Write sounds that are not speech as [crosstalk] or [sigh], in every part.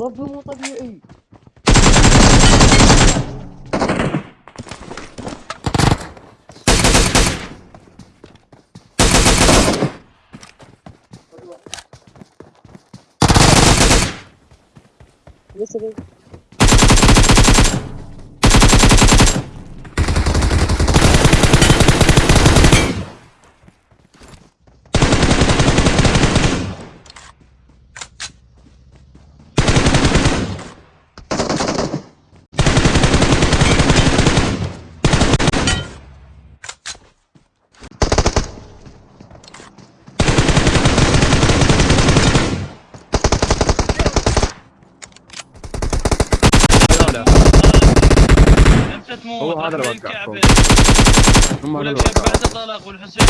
ربي مو طبيعي. لسه تموت هو هذا اللي. الكعبة. هم ولك اللي بعد. طلق والحسين.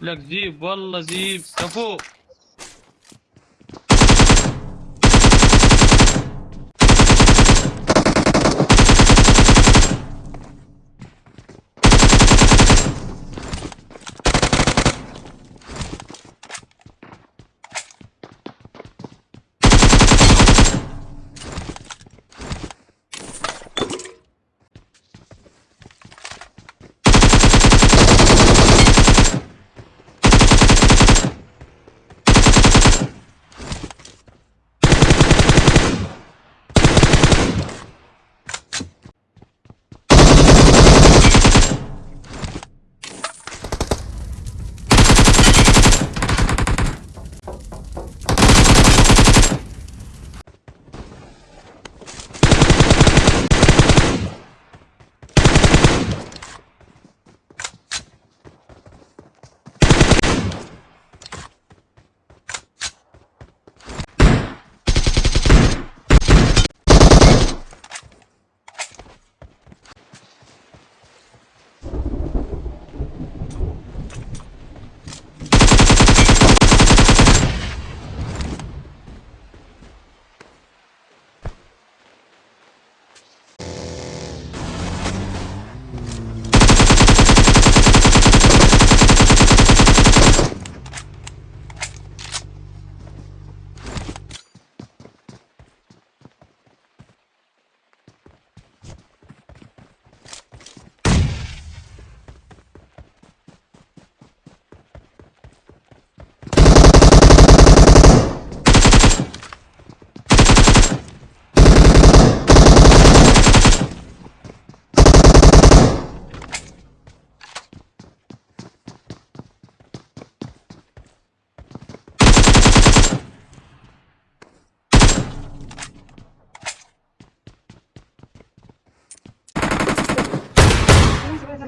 لك زيب والله زيب كفو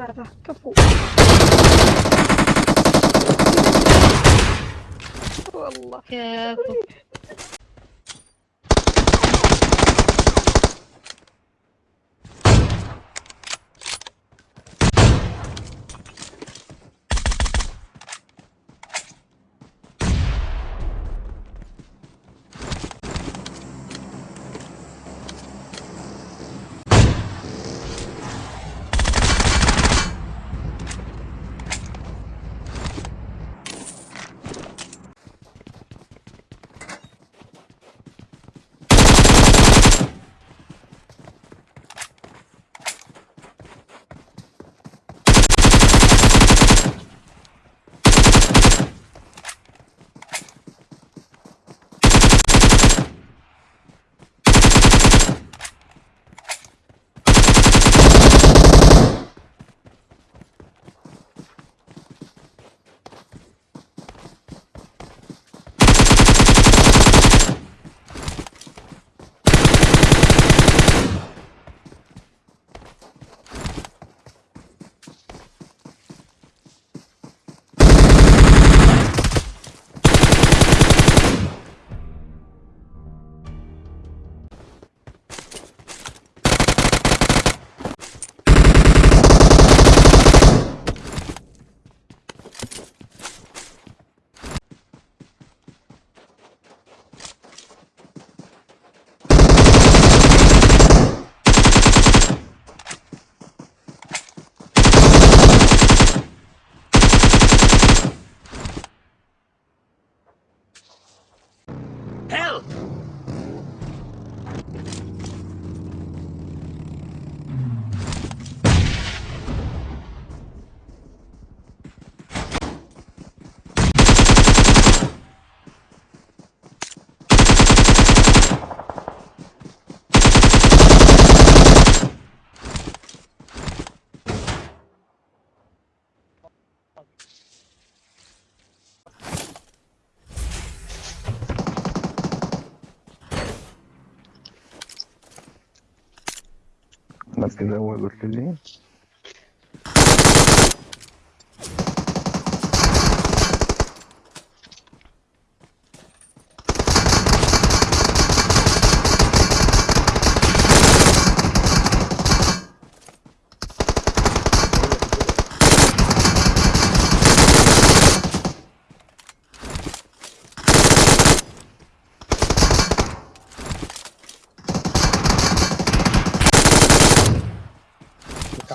ثلاثة كفو والله. كفو. [laughs] Mas quiser um agora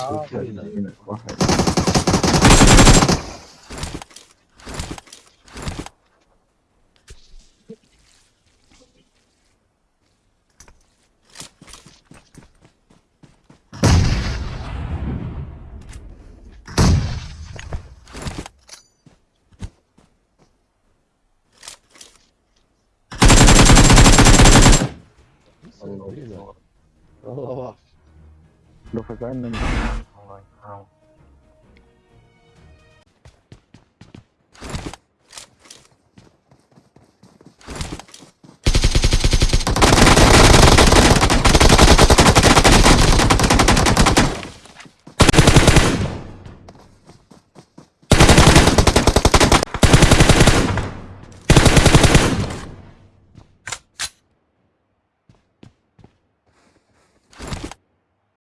ああ、いいな。Thank you. Đâu phải cái mình.